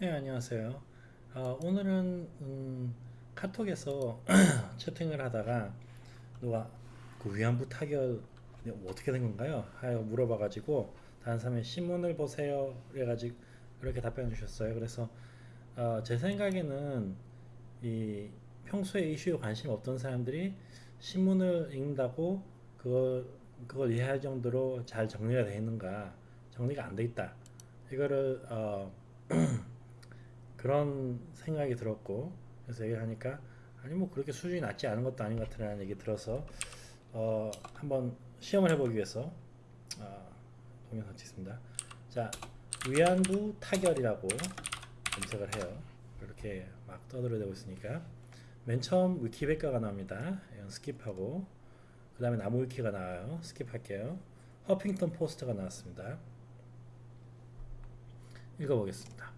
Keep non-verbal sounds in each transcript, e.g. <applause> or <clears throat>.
네, 안녕하세요. 어, 오늘은 음, 카톡에서 <clears throat> 채팅을 하다가 누가 그 위안부 타결 뭐 어떻게 된 건가요? 하여 물어봐 가지고 다른 사람이 신문을 보세요. 그래가지고 이렇게 답변 주셨어요. 그래서 어, 제 생각에는 이 평소에 이슈에 관심 없던 사람들이 신문을 읽는다고 그걸 그걸 이해할 정도로 잘 정리가 되어 있는가? 정리가 안 돼 있다. 이거를 어, <clears throat> 그런 생각이 들었고 그래서 얘기를 하니까 아니 뭐 그렇게 수준이 낮지 않은 것도 아닌 것 같다는 얘기 들어서 어 한번 시험을 해보기 위해서 어, 동영상 찍습니다. 자 위안부 타결이라고 검색을 해요. 이렇게 막 떠들어대고 있으니까. 맨 처음 위키백과가 나옵니다. skip하고 그 다음에 나무 위키가 나와요. 스킵할게요. 허핑턴 포스트가 나왔습니다. 읽어보겠습니다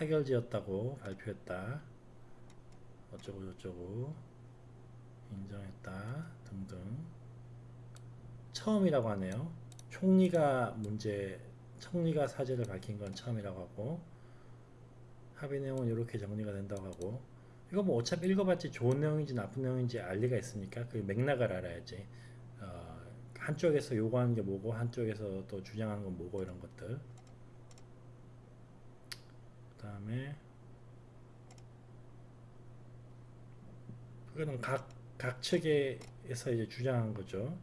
타결지였다고 발표했다. 어쩌고 저쩌고 인정했다 등등 처음이라고 하네요. 총리가 문제 총리가 사죄를 밝힌 건 처음이라고 하고 합의 내용은 이렇게 정리가 된다고 하고 이거 뭐 어차피 읽어봤지 좋은 내용인지 나쁜 내용인지 알 리가 있습니까? 그 맥락을 알아야지. 어, 한쪽에서 요구하는 게 뭐고 한쪽에서 또 주장하는 건 뭐고 이런 것들 그 다음에 그거는 각, 각 측에서 이제 주장한 거죠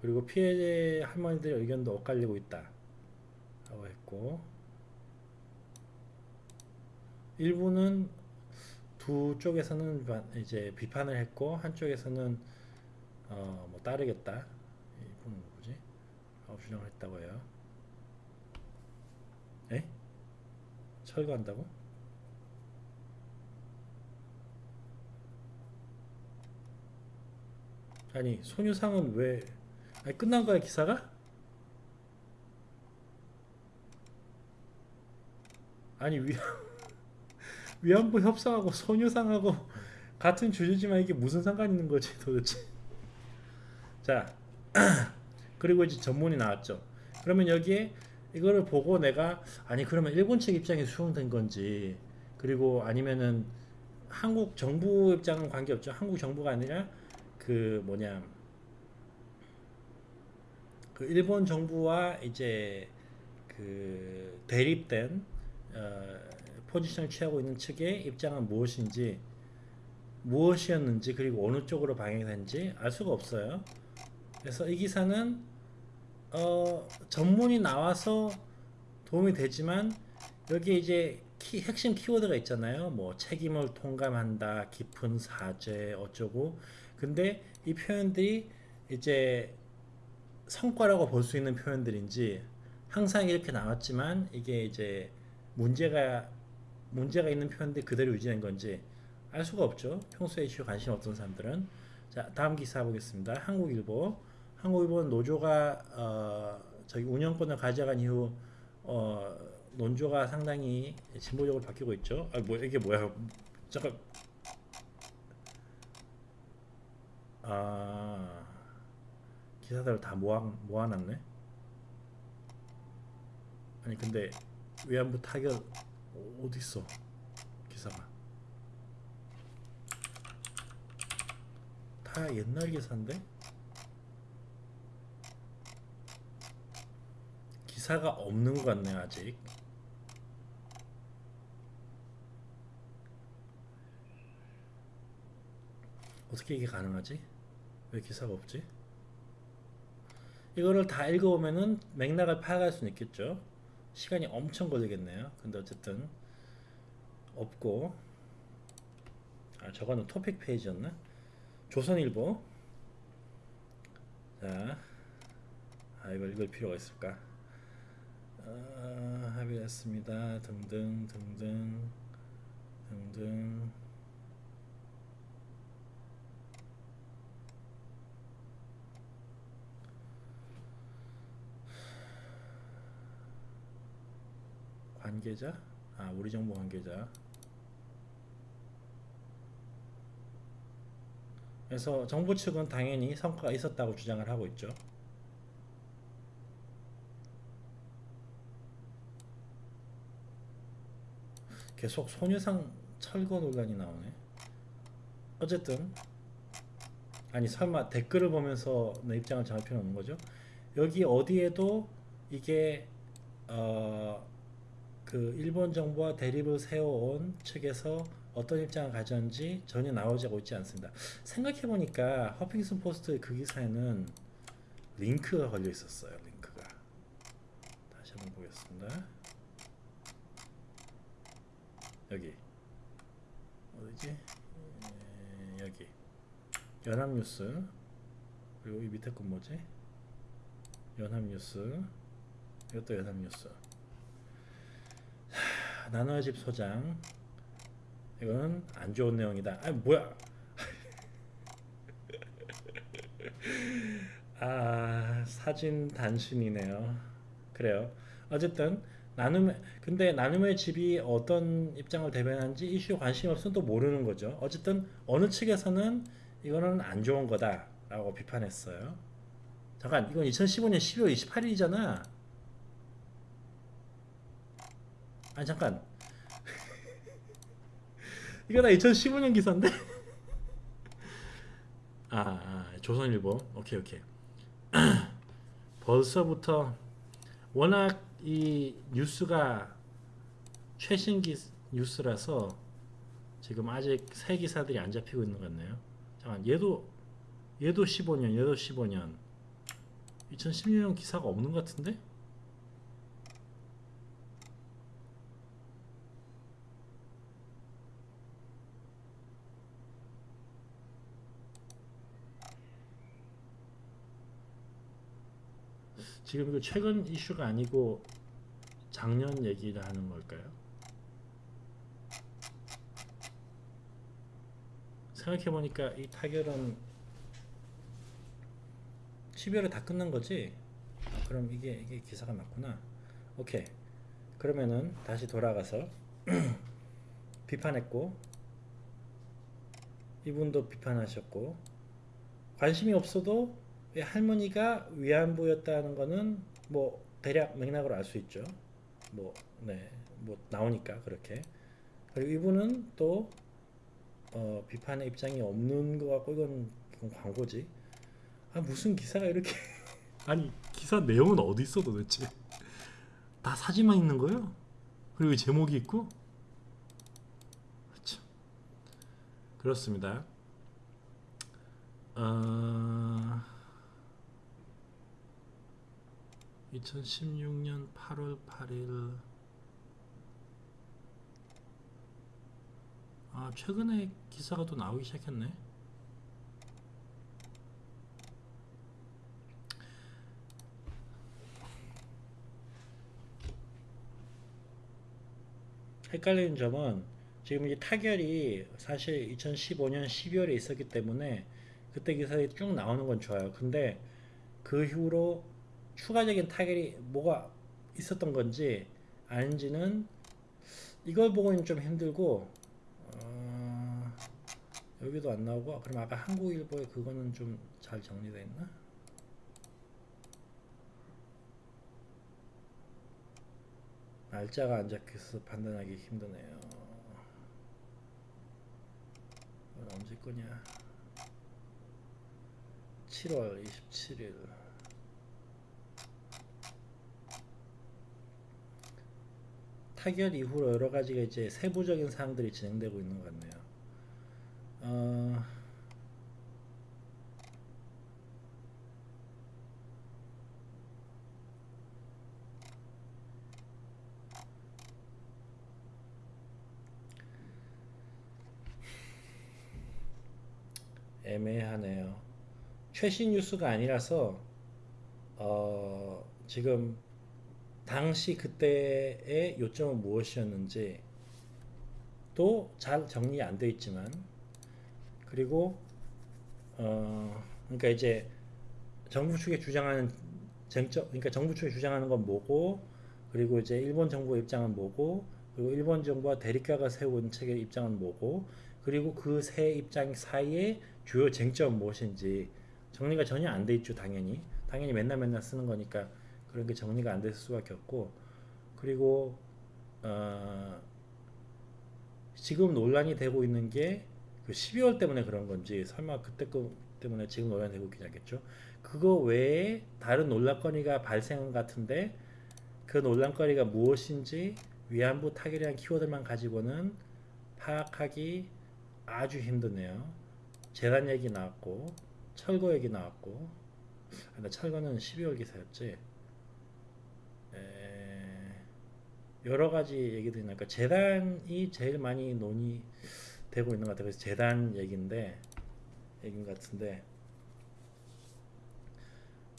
그리고 피해 할머니들의 의견도 엇갈리고 있다 라고 했고 일부는 두 쪽에서는 이제 비판을 했고 한쪽에서는 어, 뭐 따르겠다 이분은 누구지? 아홉 주장을 했다고 해요. 에? 철거한다고? 아니 손유상은 왜 아니 끝난 거야 기사가? 아니 위 <laughs> 위안부 협상하고 손유상하고 <laughs> 같은 주제지만 이게 무슨 상관 있는 거지 도대체 <laughs> 자 <clears throat> 그리고 이제 전문이 나왔죠. 그러면 여기에 이거를 보고 내가 아니 그러면 일본 측 입장이 수용된 건지 그리고 아니면은 한국 정부 입장은 관계없죠. 한국 정부가 아니라 그 뭐냐 그 일본 정부와 이제 그 대립된 어, 포지션을 취하고 있는 측의 입장은 무엇인지 무엇이었는지 그리고 어느 쪽으로 방향이 된지 알 수가 없어요. 그래서 이 기사는 어, 전문이 나와서 도움이 되지만 여기 이제 키, 핵심 키워드가 있잖아요. 뭐 책임을 통감한다, 깊은 사죄 어쩌고. 근데 이 표현들이 이제 성과라고 볼 수 있는 표현들인지 항상 이렇게 나왔지만 이게 이제 문제가 문제가 있는 표현들이 그대로 유지된 건지 알 수가 없죠. 평소에 이슈 관심 없던 사람들은. 자, 다음 기사 보겠습니다. 한국일보. 한국일보는 노조가 어, 저기 운영권을 가져간 이후 어, 논조가 상당히 진보적으로 바뀌고 있죠. 아, 뭐 이게 뭐야? 잠깐. 아 기사들 다 모아 모아놨네. 아니 근데 위안부 타결 어디 있어? 기사가 다 옛날 기사인데? 기사가 없는 것 같네 아직 어떻게 이게 가능하지? 왜 기사가 없지? 이거를 다 읽어보면은 맥락을 파악할 수는 있겠죠 시간이 엄청 걸리겠네요 근데 어쨌든 없고 아 저거는 토픽 페이지였나? 조선일보 자 아, 이걸 읽을 필요가 있을까? 어, 합의했습니다. 등등 등등 등등 관계자? 아 우리 정부 관계자 그래서 정부 측은 당연히 성과가 있었다고 주장을 하고 있죠. 계속 소녀상 철거 논란이 나오네. 어쨌든 아니 설마 댓글을 보면서 내 입장을 정할 필요는 없는 거죠. 여기 어디에도 이게 어 그 일본 정부와 대립을 세워온 측에서 어떤 입장을 가졌는지 전혀 나오지고 있지 않습니다. 생각해 보니까 허핑슨 포스트 그 기사에는 링크가 걸려 있었어요. 링크가 다시 한번 보겠습니다. 여기. 어디지? 에, 여기. 연합뉴스. 그리고 이 밑에 건 뭐지? 연합뉴스. 이것도 연합뉴스. 하, 나눠의 집 소장. 이거는 안 좋은 내용이다. 아 뭐야? <laughs> 아 사진 단순이네요. 그래요. 어쨌든 나눔의 근데 나눔의 집이 어떤 입장을 대변하는지 이슈 관심 없으면 또 모르는 거죠. 어쨌든 어느 측에서는 이거는 안 좋은 거다 라고 비판했어요. 잠깐 이건 2015년 12월 28일이잖아. 아니 잠깐. <laughs> 이거 나 2015년 기사인데? <laughs> 아, 아 조선일보. 오케이 오케이. <clears throat> 벌써부터 워낙 이 뉴스가 최신 기 뉴스라서 지금 아직 새 기사들이 안 잡히고 있는 것 같네요. 잠깐 얘도 얘도 15년 얘도 15년. 2016년 기사가 없는 것 같은데 지금 이거 최근 이슈가 아니고 작년 얘기를 하는 걸까요? 생각해보니까 이 타결은 12월에 다 끝난 거지? 아, 그럼 이게 이게 기사가 맞구나. 오케이. 그러면은 다시 돌아가서 <clears throat> 비판했고 이분도 비판하셨고 관심이 없어도 왜 할머니가 위안부였다는 거는 뭐 대략 맥락으로 알 수 있죠. 뭐 네, 뭐 나오니까 그렇게. 그리고 이분은 또 어, 비판의 입장이 없는 것 같고 이건, 이건 광고지. 아 무슨 기사가 이렇게 <laughs> 아니 기사 내용은 어디 있어 도대체? 다 사진만 있는 거예요? 그리고 제목이 있고? 참 그렇습니다. 어... 2016년 8월 8일. 아 최근에 기사가 또 나오기 시작했네. 헷갈리는 점은 지금 이 타결이 사실 2015년 12월에 있었기 때문에 그때 기사에 쭉 나오는 건 좋아요. 근데 그 이후로 추가적인 타결이 뭐가 있었던 건지 아닌지는 이걸 보고는 좀 힘들고 어, 여기도 안 나오고 그럼 아까 한국일보에 그거는 좀 잘 정리되어 있나? 날짜가 안 적혀서 판단하기 힘드네요. 언제 거냐? 7월 27일. 타결 이후로 여러 가지가 이제 세부적인 사항들이 진행되고 있는 것 같네요. 어, 애매하네요. 최신 뉴스가 아니라서 어, 지금 당시 그때의 요점은 무엇이었는지 또 잘 정리 안 되어 있지만 그리고 어, 그러니까 이제 정부 측에 주장하는 쟁점 그러니까 정부 측에 주장하는 건 뭐고 그리고 이제 일본 정부의 입장은 뭐고 그리고 일본 정부와 대립가가 세운 책의 입장은 뭐고 그리고 그 세 입장 사이에 주요 쟁점 무엇인지 정리가 전혀 안 돼 있죠 당연히. 당연히 맨날 맨날 쓰는 거니까 그런 게 정리가 안 됐을 수밖에 없고 그리고 어 지금 논란이 되고 있는 게 그 12월 때문에 그런 건지 설마 그때 거 때문에 지금 논란이 되고 있긴 하겠죠. 그거 외에 다른 논란거리가 발생한 것 같은데 그 논란거리가 무엇인지 위안부 타결이란 키워드만 가지고는 파악하기 아주 힘드네요. 재단 얘기 나왔고 철거 얘기 나왔고 아, 근데 철거는 12월 기사였지. 에, 여러 가지 얘기들이 나니까 재단이 제일 많이 논의되고 있는 것 같아요. 그래서 재단 얘기인데 얘기인 것 같은데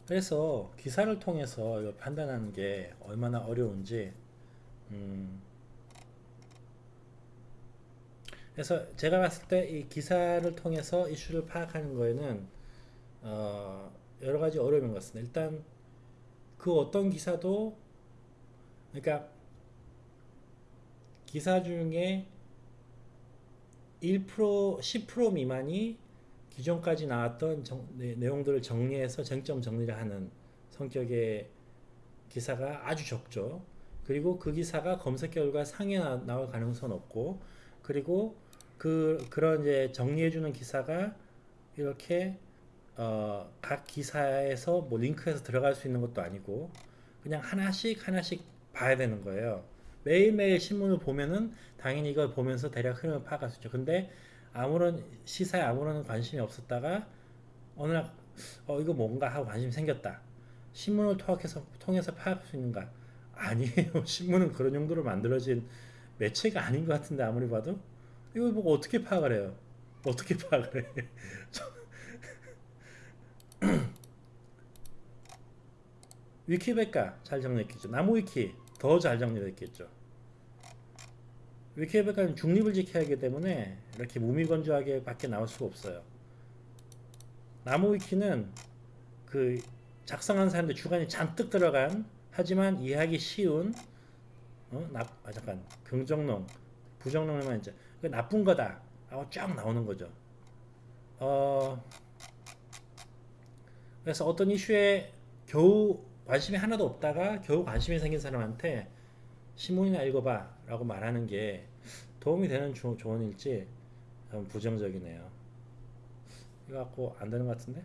그래서 기사를 통해서 이거 판단하는 게 얼마나 어려운지 음, 그래서 제가 봤을 때 이 기사를 통해서 이슈를 파악하는 거에는 어, 여러 가지 어려움인 것 같습니다. 일단 그 어떤 기사도 그러니까 기사 중에 1% 10% 미만이 기존까지 나왔던 정- 내- 내용들을 정리해서 쟁점 정리를 하는 성격의 기사가 아주 적죠. 그리고 그 기사가 검색 결과 상에 나- 나올 가능성은 없고, 그리고 그 그런 이제 정리해주는 기사가 이렇게 어, 각 기사에서 뭐 링크해서 들어갈 수 있는 것도 아니고, 그냥 하나씩 하나씩 봐야 되는 거예요. 매일매일 신문을 보면은 당연히 이걸 보면서 대략 흐름을 파악할 수 있죠. 근데 아무런 시사에 아무런 관심이 없었다가 어느 날 어, 이거 뭔가 하고 관심이 생겼다. 신문을 통해서 통해서 파악할 수 있는가? 아니에요. <laughs> 신문은 그런 용도로 만들어진 매체가 아닌 것 같은데 아무리 봐도 이걸 보고 어떻게 파악을 해요? 어떻게 파악을 해? <laughs> <clears throat> 위키백과 잘 정리했겠죠. 나무위키 더 잘 정리됐겠죠. 위키백과는 중립을 지켜야 하기 때문에 이렇게 무미건조하게 밖에 나올 수가 없어요. 나무 위키는 그 작성한 사람들 주관이 잔뜩 들어간 하지만 이해하기 쉬운 어? 나, 아 잠깐 긍정론 부정론만 이제 그 나쁜 거다 하고 쫙 나오는 거죠. 어 그래서 어떤 이슈에 겨우 관심이 하나도 없다가 겨우 관심이 생긴 사람한테 신문이나 읽어봐 라고 말하는 게 도움이 되는 조, 조언일지 좀 부정적이네요. 이거 갖고 안 되는 것 같은데?